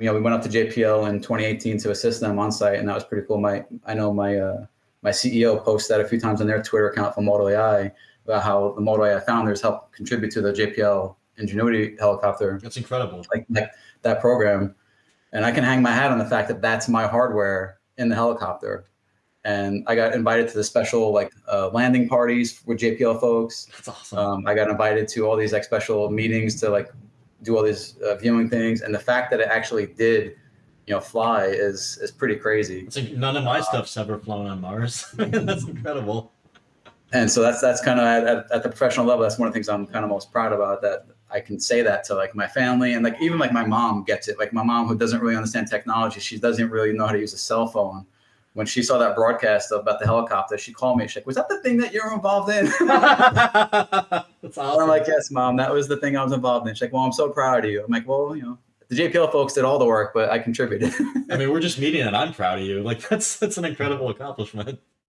you know, we went up to JPL in 2018 to assist them on site, and that was pretty cool. My I know my uh, my CEO posted that a few times on their Twitter account for ModalAI about how the ModalAI founders helped contribute to the JPL Ingenuity helicopter. That's incredible. Like, like that program, and I can hang my hat on the fact that that's my hardware in the helicopter. And I got invited to the special like uh, landing parties with JPL folks. That's awesome. Um, I got invited to all these like special meetings to like do all these uh, viewing things, and the fact that it actually did, you know, fly is is pretty crazy. It's like none of my stuff's ever flown on Mars. that's incredible. And so that's that's kind of at, at, at, the professional level. That's one of the things I'm kind of most proud about. That I can say that to like my family and like even like my mom gets it. Like my mom who doesn't really understand technology, she doesn't really know how to use a cell phone when she saw that broadcast about the helicopter, she called me. She's like, "Was that the thing that you're involved in?" That's awesome. I'm like, "Yes, mom. That was the thing I was involved in." She's like, "Well, I'm so proud of you." I'm like, "Well, you know, the JPL folks did all the work, but I contributed." I mean, we're just meeting, and I'm proud of you. Like, that's that's an incredible accomplishment.